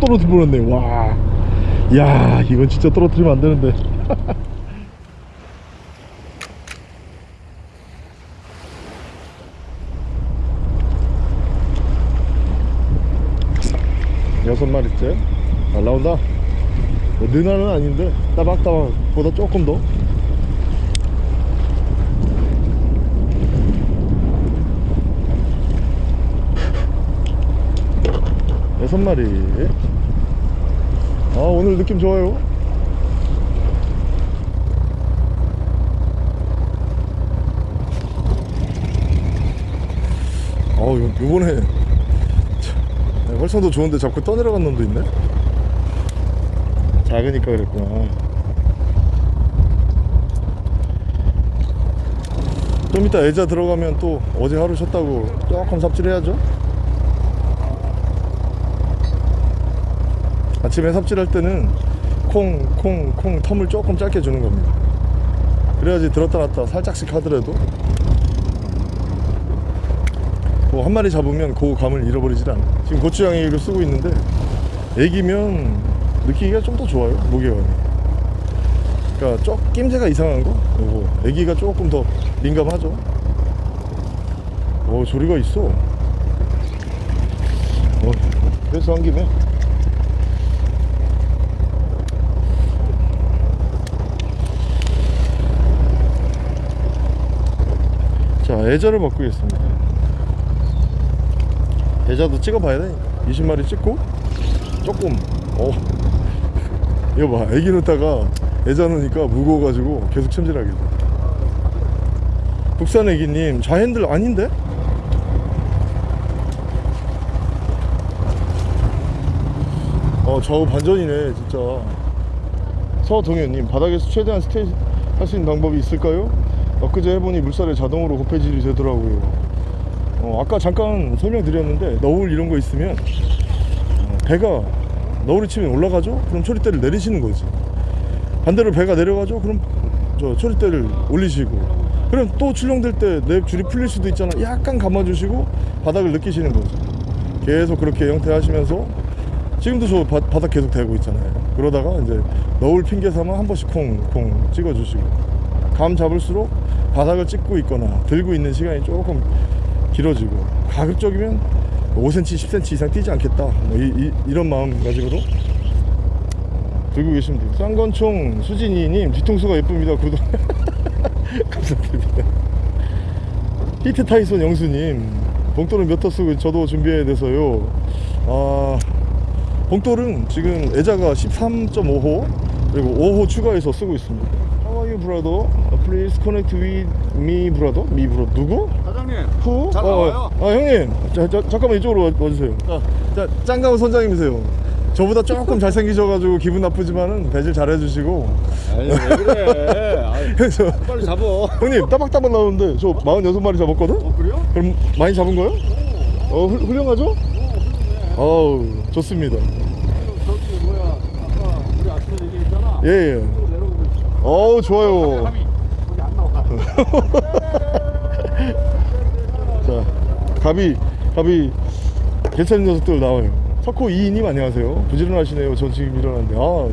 떨어뜨려 버렸네. 와. 야, 이건 진짜 떨어뜨리면 안 되는데. 여섯 마리째? 잘 나온다. 뭐 느나는 아닌데 따박따박보다 조금 더. 여섯 마리 아 오늘 느낌 좋아요. 아 요, 요번에 참, 활성도 좋은데 자꾸 떠내려간 놈도 있네? 작으니까 그랬구나. 좀 이따 애자 들어가면 또 어제 하루 쉬었다고 조금 삽질해야죠 아침에 삽질할 때는 콩, 콩, 콩 텀을 조금 짧게 주는 겁니다. 그래야지 들었다 놨다 살짝씩 하더라도 뭐 한 마리 잡으면 그 감을 잃어버리질 않아. 지금 고추장이를 쓰고 있는데 애기면 느끼기가 좀 더 좋아요 무게감이 그러니까 쪽 낌새가 이상한 거? 요거 애기가 조금 더 민감하죠. 오 조리가 있어. 어, 그래서 한 김에 자 애자를 바꾸겠습니다. 애자도 찍어봐야 되니까 20마리 찍고 조금 어. 이거 봐 애기 넣다가 애자 넣으니까 무거워가지고 계속 챔질하게 돼. 국산 애기님 좌핸들 아닌데? 어 좌우 반전이네 진짜. 서동현님 바닥에서 최대한 스테이 할 수 있는 방법이 있을까요? 엊그제 해보니 물살에 자동으로 고폐질이 되더라고요. 어, 아까 잠깐 설명드렸는데 너울 이런 거 있으면 어, 배가 너울이 치면 올라가죠? 그럼 초리대를 내리시는 거지. 반대로 배가 내려가죠? 그럼 저 초리대를 올리시고. 그럼 또 출렁될 때 내 줄이 풀릴 수도 있잖아. 약간 감아주시고 바닥을 느끼시는 거죠. 계속 그렇게 형태 하시면서 지금도 저 바, 바닥 계속 대고 있잖아요. 그러다가 이제 너울 핑계 삼아 한 번씩 콩콩 찍어주시고. 감 잡을수록 바닥을 찍고 있거나 들고 있는 시간이 조금 길어지고 가급적이면 5cm 10cm 이상 뛰지 않겠다. 뭐 이, 런 마음가짐으로 들고 계시면 돼요. 쌍건총 수진이님 뒤통수가 예쁩니다. 구독. 감사드립니다. 히트 타이손 영수님 봉돌은 몇 터 쓰고 저도 준비해야 돼서요. 아 봉돌은 지금 애자가 13.5호 그리고 5호 추가해서 쓰고 있습니다 you brother? Please connect with me brother? me brother 누구? 사장님 후? 잘 나와요. 아 형님 자, 자, 잠깐만 이쪽으로 와, 와주세요 자, 자 짱가우 선장님이세요 저보다 조금 잘생기셔가지고 기분 나쁘지만은 배질 잘해주시고 아니 왜 그래 아이, 그래서 빨리 잡어 형님 따박따박 나오는데 저 46마리 잡았거든? 어 그래요? 그럼 많이 잡은 거예요? 어 훌, 훌륭하죠? 어우 좋습니다 저기 뭐야 아까 우리 아침에 얘기했잖아 예예 내려오고 있 어 어우 좋아요. 자 갑이 갑이 괜찮은 녀석들 나와요. 석호 2인님 안녕하세요. 부지런하시네요. 전 지금 일어났는데. 아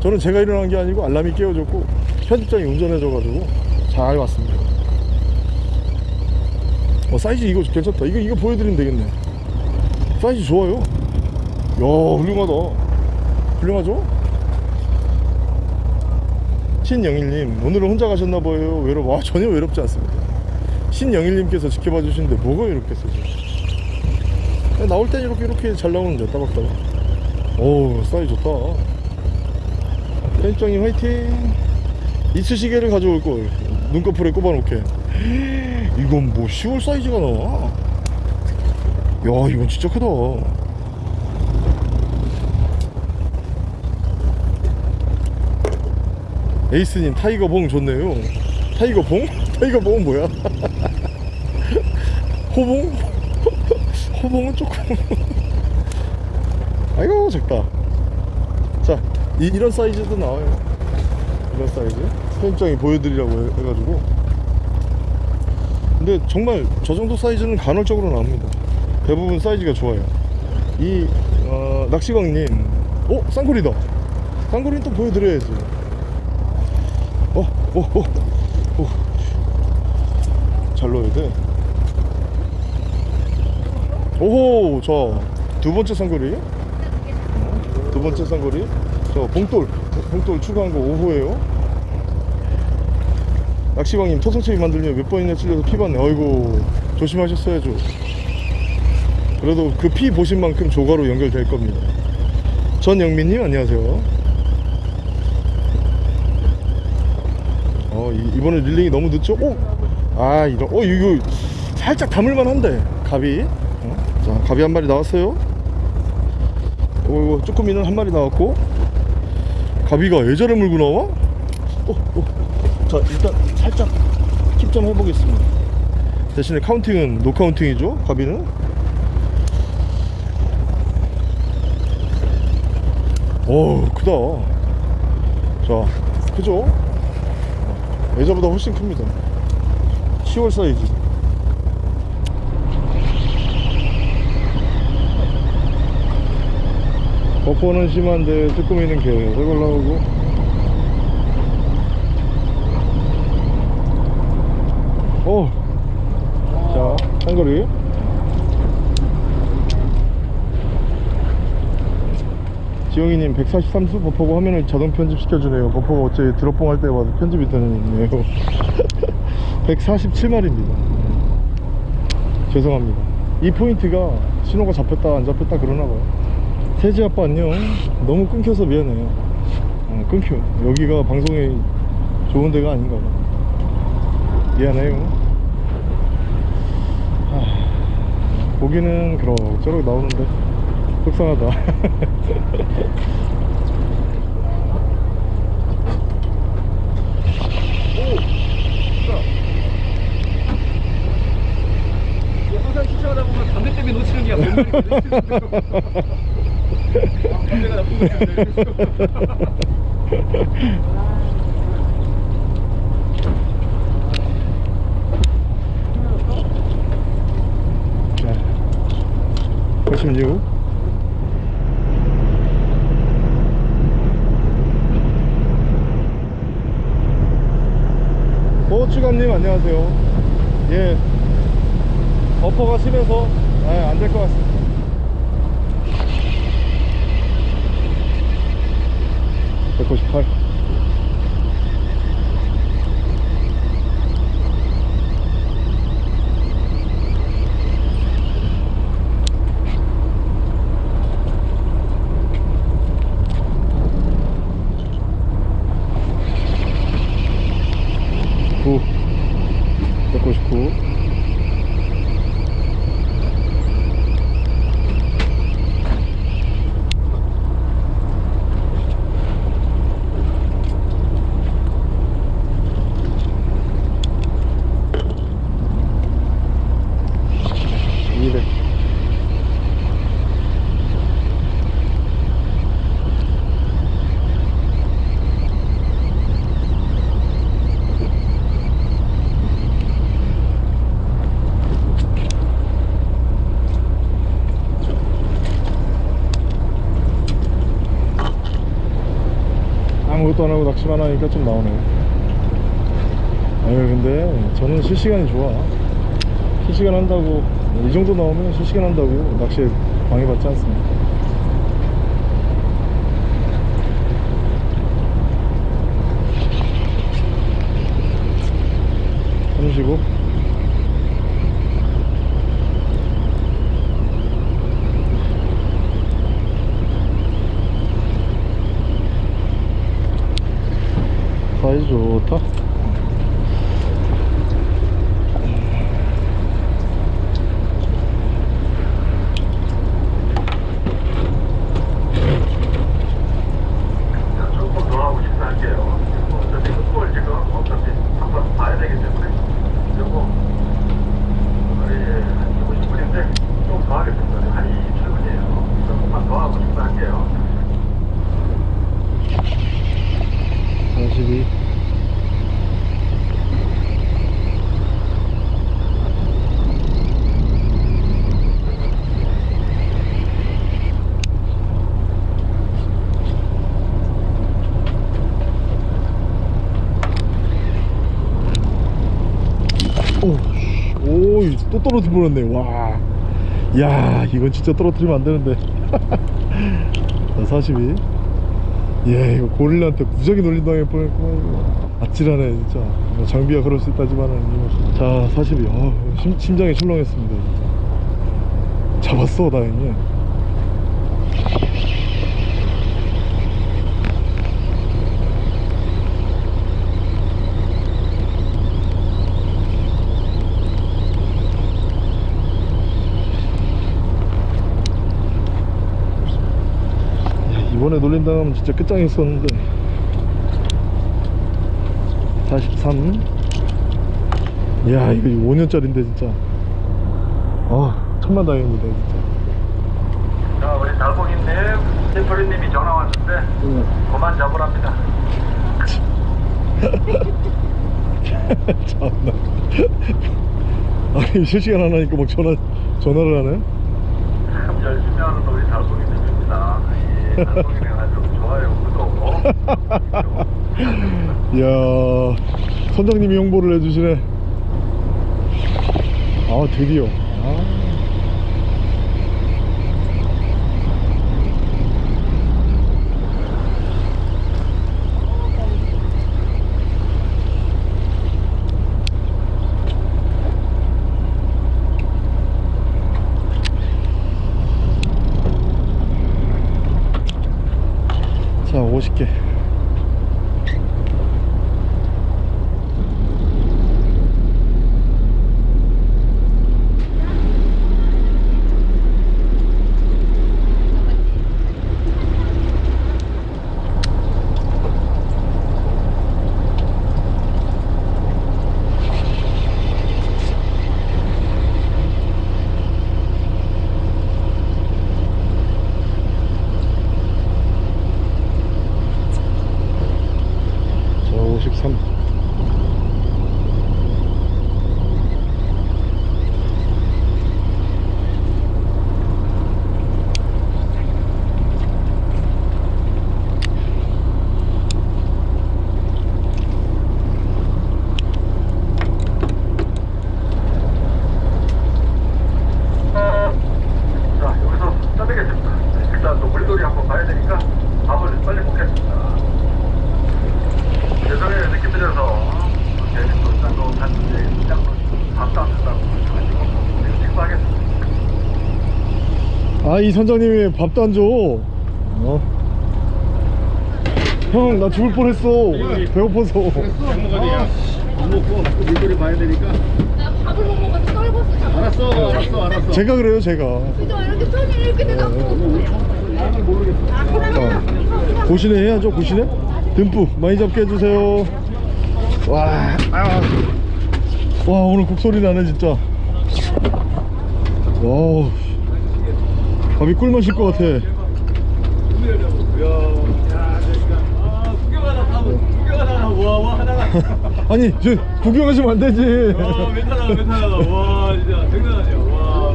저는 제가 일어난 게 아니고 알람이 깨워줬고 편집장이 운전해줘 가지고 잘 왔습니다. 어 사이즈 이거 괜찮다. 이거 이거 보여드리면 되겠네. 사이즈 좋아요. 야 훌륭하다. 훌륭하죠? 신영일님 오늘은 혼자 가셨나봐요. 외롭 와 전혀 외롭지 않습니다. 신영일님께서 지켜봐 주시는데 뭐가 외롭겠어 지금 나올 땐 이렇게 이렇게 잘 나오는데 따박따박. 오 사이즈 좋다. 편집장님 화이팅! 이쑤시개를 가져올 걸. 눈꺼풀에 꼽아놓게. 이건 뭐 10월 사이즈가 나와? 야 이건 진짜 크다 에이스님 타이거 봉 좋네요 타이거 봉? 타이거 봉은 뭐야? 호봉? 호봉은 조금 아이고 작다 자 이, 이런 사이즈도 나와요 이런 사이즈 편집장이 보여드리려고 해- 해가지고 근데 정말 저 정도 사이즈는 간헐적으로 나옵니다 대부분 사이즈가 좋아요 이 어, 낚시광님. 어, 쌍거리다. 쌍거리는 또 보여드려야지. 어. 잘 넣어야 돼. 오호, 자, 두 번째 쌍거리. 어, 두 번째 쌍거리. 저, 봉돌. 봉돌 추가한 거 5호예요. 낚시광님, 토성채비 만들려면 몇 번이나 찔려서 피 받네. 아이고, 조심하셨어야죠. 그래도 그 피 보신 만큼 조가로 연결될 겁니다. 전영민님 안녕하세요. 이, 이번에 릴링이 너무 늦죠? 오, 아 이런 어 이거 살짝 담을만 한데 갑이. 어? 자 갑이 한 마리 나왔어요. 오 이거 쭈꾸미는 한 마리 나왔고 갑이가 애자를 물고 나와? 어, 어. 자 일단 살짝 keep좀 해보겠습니다. 대신에 counting은 no counting이죠. 갑이는. 오 크다 자 크죠 예전보다 훨씬 큽니다. 10월 사이즈. 버퍼는 심한데 쭈꾸미는 계속 올라오고 오자 한거리 지영이님 143수 버퍼가 화면을 자동 편집 시켜주네요. 버퍼가 어째 드롭봉 할 때마다 편집이 되네요. 147마리입니다. 죄송합니다. 이 포인트가 신호가 잡혔다 안 잡혔다 그러나봐요. 세지 아빠 안녕. 너무 끊겨서 미안해요. 어, 끊겨. 여기가 방송이 좋은 데가 아닌가 봐. 미안해요. 하, 보기는 그럭저럭 나오는데 속상하다 항상 시청하다 보면 담배 때문에 놓치는 게뭔 담배가 나쁜 거지. 자, 86 보추감님 안녕하세요. 예. 버퍼가 심해서 아, 안될 것 같습니다. (198) 구 199. 이백. 낚시만 하니까 좀 나오네요. 아유, 근데 저는 실시간이 좋아. 실시간 한다고, 이 정도 나오면 실시간 한다고 낚시에 방해받지 않습니다. 삼시고 사이즈 좋다 조금 더 하고 싶어 할게요. 어차피 끝볼 지금 어차피 한번 봐야 되기 때문에 그리고 우리 한 20분인데 좀 더 하겠습니다. 한 27분이에요. 조금만 더 하고 싶어 할게요. 42 42 또 떨어뜨려 버렸네 와. 야 이건 진짜 떨어뜨리면 안 되는데. 자 42. 예 이거 고릴라한테 무지하게 놀림당할 뻔했구만 이거. 아찔하네 진짜. 뭐 장비가 그럴 수 있다지만은. 이거. 자 42. 어, 심, 심장이 출렁했습니다 진짜. 잡았어 다행히. 이번에 놀림당하면 진짜 끝장이었었는데. 43 이야 이거 5년짜리인데 진짜. 아 천만 다행입니다 진짜. 자, 우리 달봉이님, 시프리님이 전화 왔는데 그만 잡으랍니다. 참나. 아니 실시간 안 하니까 막 전화 전화를 하네? 참 열심히 하는 우리 달봉이님입니다. 이 달봉 이야 선장님이 홍보를 해주시네 아 드디어 아. 자 50개 자 53. 자, 여기서 짜내겠습니다. 일단 또 물놀이 한번 봐야 되니까 밥을 빨리 먹겠습니다. 예전에 늦게 들여서 괜히 또 짠거 갔는데 짠거 밥도 안 준다고 가지고 우리 식사하겠습니다. 아 이 선장님이 밥도 안 줘. 어? 형나 죽을 뻔했어. 배고파서. 안 먹고 물놀이 봐야 되니까. 나 밥을 못 먹어서 떨궜어. 잠깐. 알았어, 알았어, 알았어. 제가 그래요 제가. 그죠? 이렇게 손이 이렇게 돼갖고. 모르겠어. 아, 그러면 고시네 해야죠 고시네. 듬뿍 많이 잡게 해주세요. 와, 아. 와 오늘 곡소리 나네 진짜. 와, 밥이 꿀맛일 것 같아. 아니 저 구경하시면 안 되지. 와 괜찮아 괜찮아 와 진짜 장난 아니야 와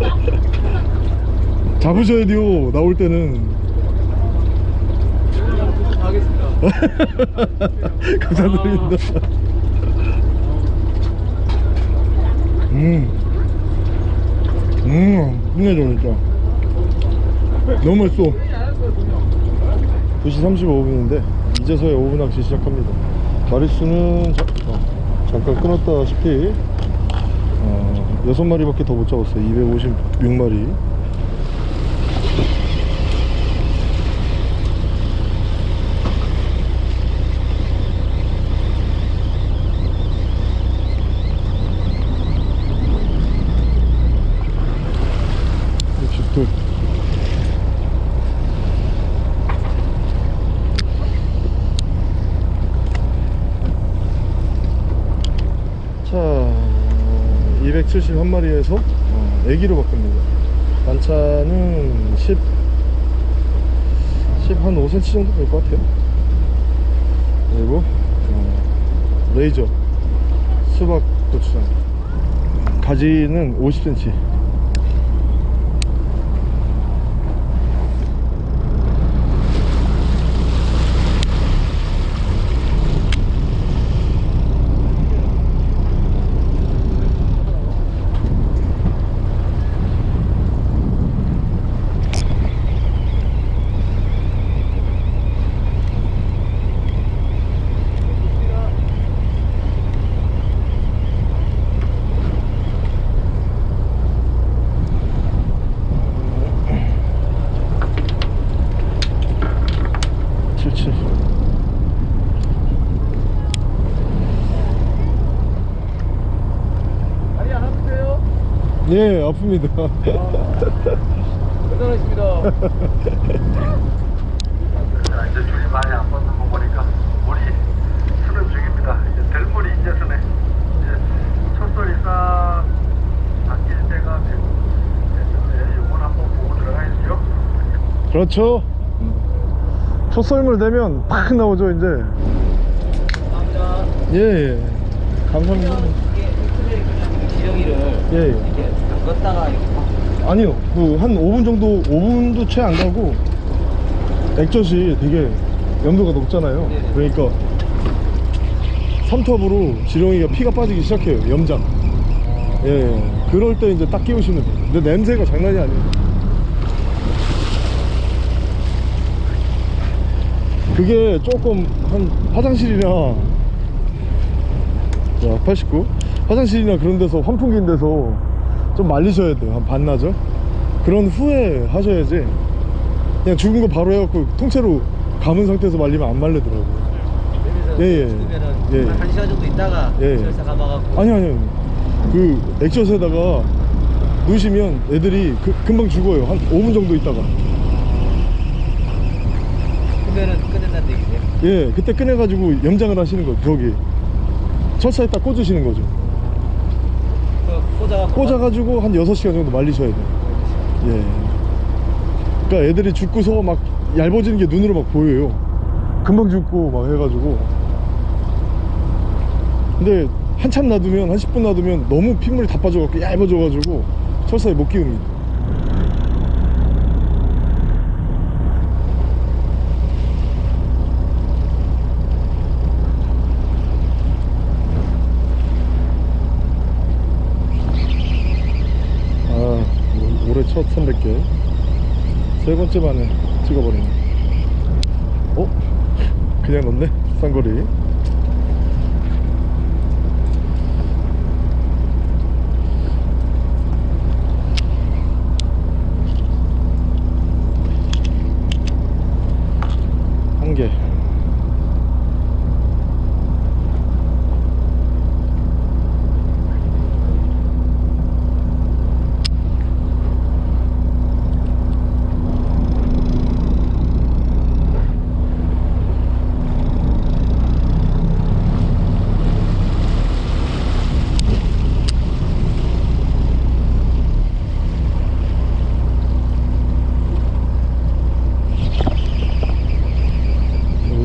잡으셔야 돼요 나올 때는. 감사드립니다. 음, 음, 끝내줘 진짜. 너무 맛있어. 2시 35분인데 이제서야 오후 낚시 시작합니다. 마리수는 자, 어, 잠깐 끊었다시피 어, 6마리밖에 더 못 잡았어요. 256마리. 육십둘. 자, 271마리에서 어, 애기로 바꿉니다. 반찬은 10, 10 한 5cm 정도 될 것 같아요. 그리고 어, 레이저 수박 고추장 가지는 50cm. 예 아픕니다 대단하십니다. 자, 이제 줄이 많이 안 붙는 거 보니까 물이 수는 중입니다. 이제 들물이 이제 서네. 이제 첫솔이 싹 바뀔 때가 됐는데 요건 한번 보고 들어가야죠. 그렇죠 첫썰물 되면 팍 나오죠 이제 감사합니다. 예, 예. 감사합니다 지렁이를 예, 예. 이렇게 막 아니요. 그 한 5분 정도 5분도 채 안 가고 액젓이 되게 염도가 높잖아요. 네네. 그러니까 삼투압으로 지렁이가 피가 빠지기 시작해요 염장. 예, 예. 그럴 때 이제 딱 끼우시면 돼요. 근데 냄새가 장난이 아니에요. 그게 조금 한 화장실이나 자, 89 화장실이나 그런 데서 환풍기인 데서 좀 말리셔야 돼요. 한 반나절? 그런 후에 하셔야지. 그냥 죽은 거 바로 해갖고 통째로 감은 상태에서 말리면 안 말리더라고요. 여기서 예, 예. 죽으면은 예. 한 시간 정도 있다가 예. 설사 감아갖고. 아니 아니 그 액젓에다가 넣으시면 애들이 그- 금방 죽어요. 한 5분 정도 있다가. 그러면은 끝낸다는 얘기세요? 예 그때 꺼내가지고 염장을 하시는 거죠 저기 철사에 딱 꽂으시는 거죠. 그 꽂아갖고 꽂아가지고 한 6시간 정도 말리셔야 돼요. 예. 그러니까 애들이 죽고서 막 얇아지는 게 눈으로 막 보여요. 금방 죽고 막 해가지고. 근데 한참 놔두면 한 10분 놔두면 너무 핏물이 다 빠져갖고 얇아져가지고 철사에 못 끼웁니다 아 올- 올해 첫 300개. 세 번째 만에 찍어버리네. 어? 그냥 넣네? 쌍거리 한개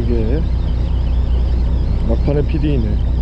이게 막판의 PD이네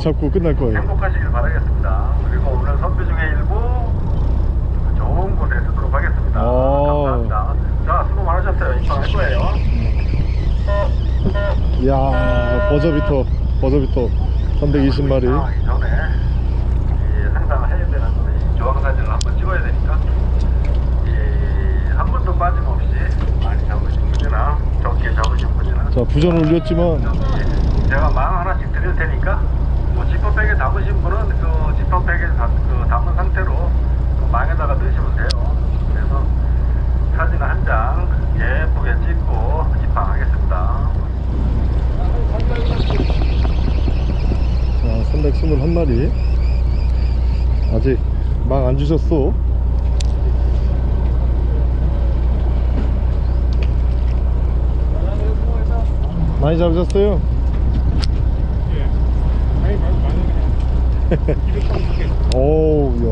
잡고 끝날 거예요. 행복하시길 바라겠습니다. 그리고 오늘 선비 중에 일부 좋은 곳에 쓰도록 하겠습니다. 아. 감사합니다. 자 수고 많으셨어요. 입항할 거예요. 이야 버저비터 버저비터 320마리. 전에 항상 해야 되는 조항사진을 한번 찍어야 되니까 한 번도 빠짐없이 많이 잡으신 분이나 적게 잡으신 분이나 자 부전 올렸지만 제가 망 하나씩 드릴 테니까 담으신 분은 그 지퍼백에 담, 그 담은 상태로 그 망에다가 넣으시면 돼요. 그래서 사진 한 장 예쁘게 찍고 입항하겠습니다. 자 321마리 아직 망 안 주셨어 많이 잡으셨어요? 아니 많이 많이 그냥 230개 오우 야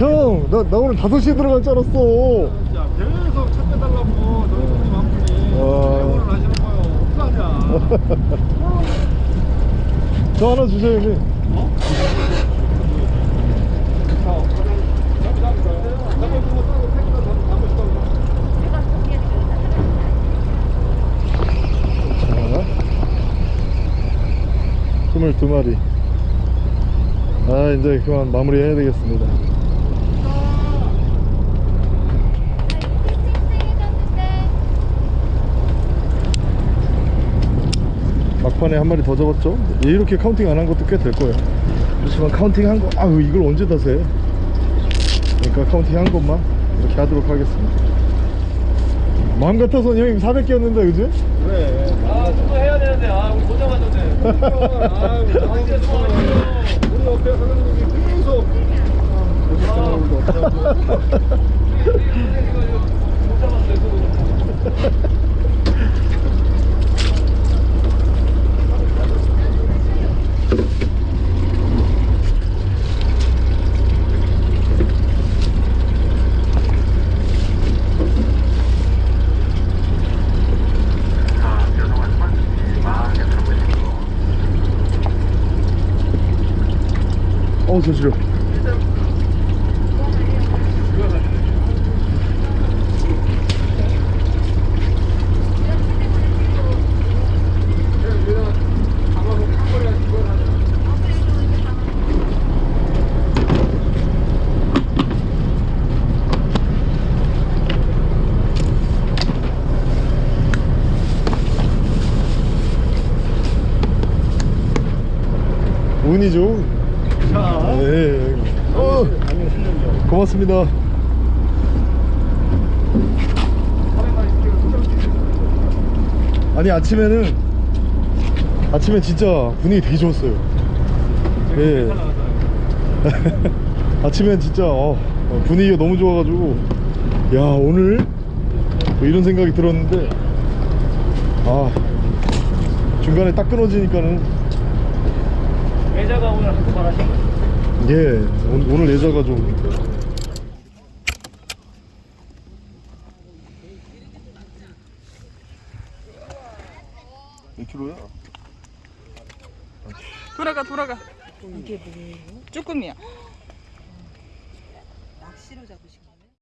형! 나, 나 오늘 5시에 들어갈 줄 알았어 진짜 계속 차 빼달라고 너희 손님 한 분이 와. 대본을 하시는 거예요 어떡하냐 저 하나 주세요 형님 어? 자, 잡이 잡이 잡이 그거 따로 택시다 잡고 잡고 싶다고 내가 거기에 자 22마리. 아 이제 그만 마무리 해야 되겠습니다. 막판에 한 마리 더 잡았죠? 이렇게 counting 안 한 것도 꽤 될 거예요. 그렇지만 counting 한거 아유 이걸 언제 다 세? 그러니까 counting 한 것만 이렇게 하도록 하겠습니다. 마음 같아서는 형님 400개였는데 그지? 그래 아좀더 해야 되는데. 아 우리 아 우리 옆에 사장님이 계속 아, 못 잡았어요 자, 죄송하지만 이 망에 잡으시고 어우 저 지려 운이 좋은 네. 어, 고맙습니다. 아니 아침에는 아침에 진짜 분위기 되게 좋았어요. 예. 아침엔 진짜 어, 어, 분위기가 너무 좋아가지고 야 오늘 뭐 이런 생각이 들었는데 아 중간에 딱 끊어지니까는. 애자가 오늘 한번 말하신 거예 오늘, 오늘 예자가 좀